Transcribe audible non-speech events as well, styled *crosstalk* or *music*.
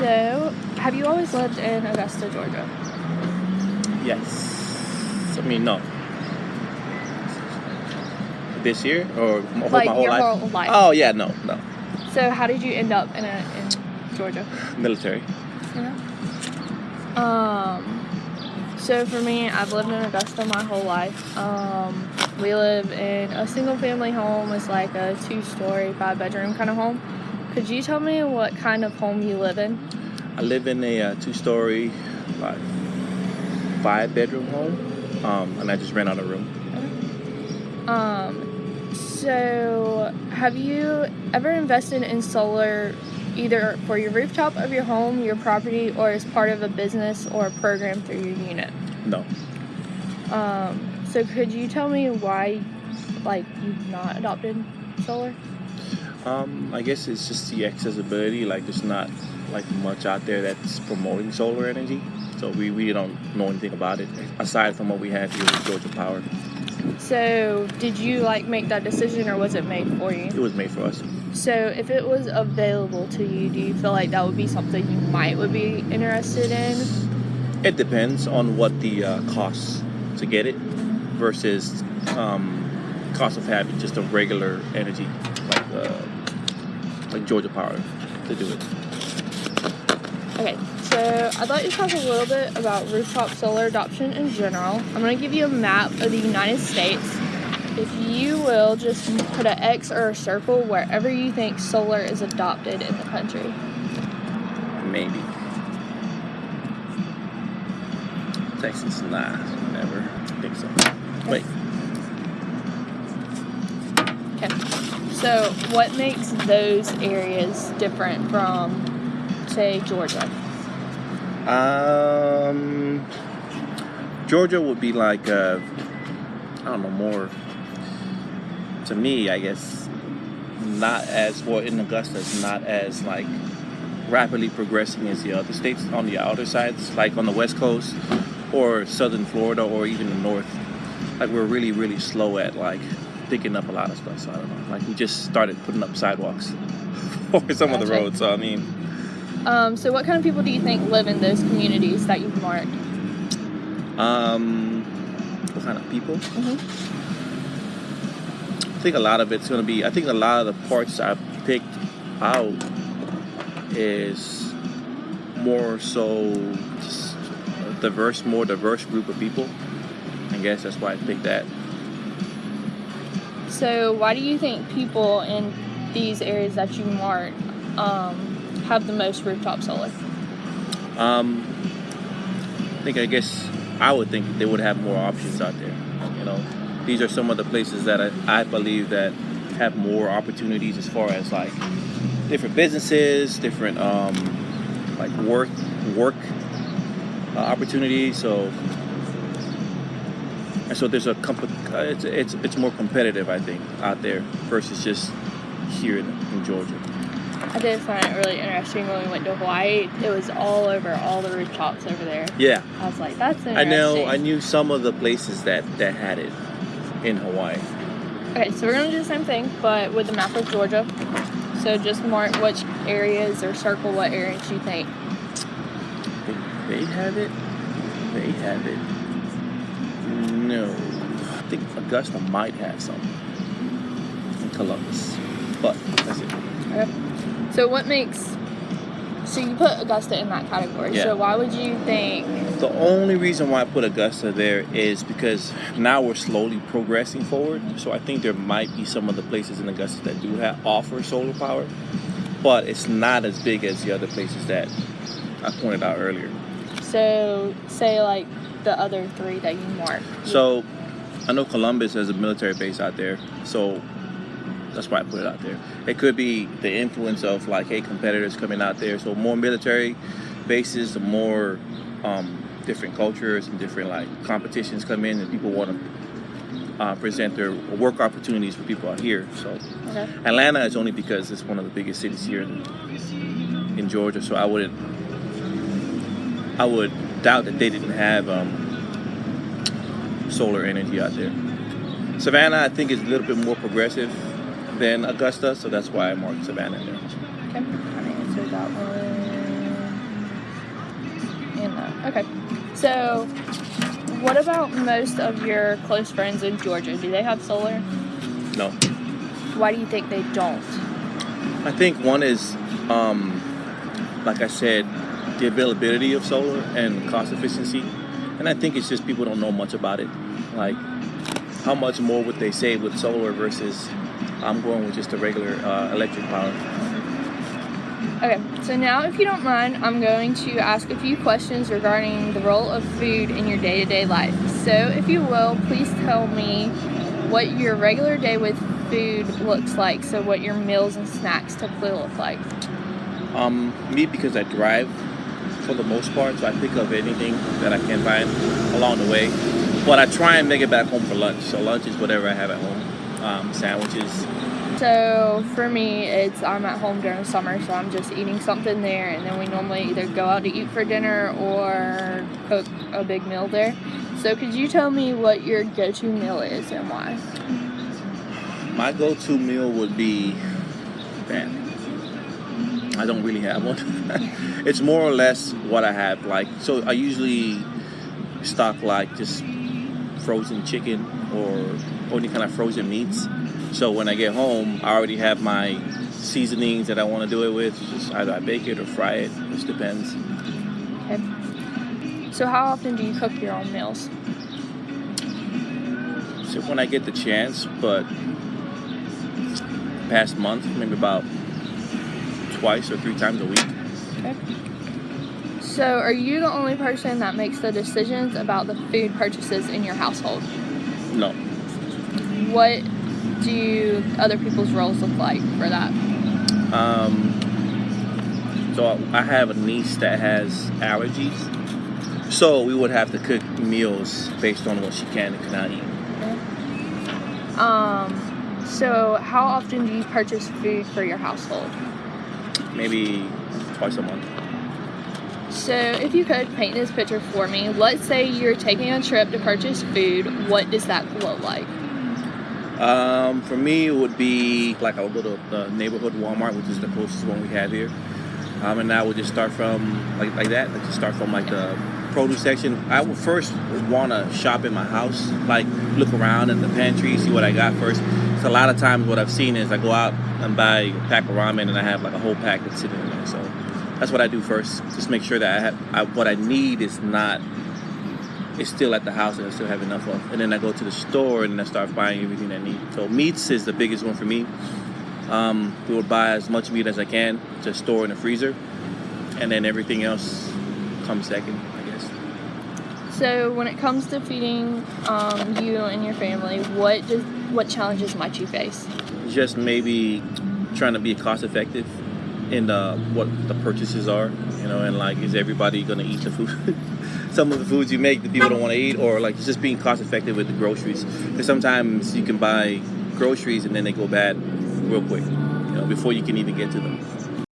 So, have you always lived in Augusta, Georgia? Yes. I mean, no. This year or my, Like my whole your life? whole life. Oh yeah, no, no. So, how did you end up in a, in Georgia? Military. Yeah. Um. So for me, I've lived in Augusta my whole life. Um, we live in a single family home. It's like a two story, five bedroom kind of home. Could you tell me what kind of home you live in? I live in a uh, two-story, like five bedroom home, um, and I just ran out of room. Um, so have you ever invested in solar either for your rooftop of your home, your property, or as part of a business or a program through your unit? No. Um, so could you tell me why, like, you've not adopted solar? Um, I guess it's just the accessibility. Like, there's not like much out there that's promoting solar energy, so we really don't know anything about it aside from what we have here with Georgia Power. So did you like make that decision, or was it made for you? It was made for us. So if it was available to you, do you feel like that would be something you might would be interested in? It depends on what the uh, cost to get it versus um, cost of having just a regular energy uh, like Georgia Power to do it. Okay, so I'd like to talk a little bit about rooftop solar adoption in general. I'm going to give you a map of the United States. If you will, just put an X or a circle wherever you think solar is adopted in the country. Maybe. Texas, nah, never. I think so. Wait, so what makes those areas different from, say, Georgia? um, Georgia would be like uh, I don't know more. To me, I guess not as well in Augusta. It's not as like rapidly progressing as the other states on the outer sides, like on the west coast or southern Florida or even the north. Like we're really, really slow at like picking up a lot of stuff. So I don't know. Like we just started putting up sidewalks *laughs* for some of the roads. So I mean, Um, so what kind of people do you think live in those communities that you've marked? um, what kind of people? Mhm. I think a lot of it's gonna be. I think a lot of the parts I picked out is more so just a diverse, more diverse group of people. I guess that's why I picked that. So why do you think people in these areas that you marked um, have the most rooftop solar? Um, I think I guess I would think they would have more options out there. You know, these are some of the places that I, I believe that have more opportunities as far as like different businesses, different um, like work work uh, opportunities. So and so there's a comp- it's, it's it's more competitive I think out there versus just here in, in Georgia. I did find it really interesting when we went to Hawaii. It was all over all the rooftops over there. Yeah. I was like, that's interesting. I know. I knew some of the places that that had it in Hawaii. Okay, so we're gonna do the same thing, but with the map of Georgia. So just mark which areas or circle what areas you think. They have it. They have it. No, I think Augusta might have some in Columbus, but that's it. Okay. So what makes so you put Augusta in that category. Yeah. So why would you think The only reason why I put Augusta there is because now we're slowly progressing forward. So I think there might be some of the places in Augusta that do have offer solar power, but it's not as big as the other places that I pointed out earlier. so say like the other three that you marked? So I know Columbus has a military base out there, so that's why I put it out there. It could be the influence of like, hey, competitors coming out there. So more military bases, the more um, different cultures and different like competitions come in, and people want to uh, present their work opportunities for people out here. So Okay. Atlanta is only because it's one of the biggest cities here in, in Georgia. So I wouldn't, I would doubt that they didn't have um, solar energy out there. Savannah, I think, is a little bit more progressive than Augusta, so that's why I marked Savannah there. Okay. I answered that one. Okay. So, what about most of your close friends in Georgia? Do they have solar? No. Why do you think they don't? I think one is, um, like I said, the availability of solar and cost efficiency. And I think it's just people don't know much about it. Like, how much more would they save with solar versus I'm going with just a regular uh, electric power? Okay, so now, if you don't mind, I'm going to ask a few questions regarding the role of food in your day to day life. So, if you will, please tell me what your regular day with food looks like. So, what your meals and snacks typically look like. Um, me, because I drive for the most part, so I pick up anything that I can find along the way. But I try and make it back home for lunch. So, lunch is whatever I have at home um, sandwiches, So for me, it's I'm at home during the summer, so I'm just eating something there, and then we normally either go out to eat for dinner or cook a big meal there. So could you tell me what your go-to meal is and why? My go-to meal would be, man, I don't really have one. *laughs* it's more or less what I have. Like, so I usually stock like just frozen chicken or any kind of frozen meats. So when I get home, I already have my seasonings that I want to do it with. Just either I bake it or fry it. Just depends. Okay. So how often do you cook your own meals? So when I get the chance, but past month, maybe about twice or three times a week. Okay. So are you the only person that makes the decisions about the food purchases in your household? No. What do other people's roles look like for that? Um, so I have a niece that has allergies. So we would have to cook meals based on what she can and cannot eat. Um, so how often do you purchase food for your household? Maybe twice a month. So if you could paint this picture for me, let's say you're taking a trip to purchase food, what does that look like? Um, for me, it would be like I would go to the neighborhood Walmart, which is the closest one we have here. Um, and I would just start from like like that, like just start from like the produce section. I would first want to shop in my house, like look around in the pantry, see what I got first. So a lot of times, what I've seen is I go out and buy a pack of ramen, and I have like a whole pack that's sitting in there. So that's what I do first. Just make sure that I have I, what I need is not is still at the house and I still have enough of. And then I go to the store and I start buying everything I need. So meats is the biggest one for me. Um, we will buy as much meat as I can to store in the freezer, and then everything else comes second, I guess. So when it comes to feeding um, you and your family, what does what challenges might you face? Just maybe trying to be cost effective in the, what the purchases are, you know, and like is everybody gonna eat the food? *laughs* Some of the foods you make that people don't want to eat, or like just being cost effective with the groceries. Because sometimes you can buy groceries and then they go bad real quick, you know, before you can even get to them.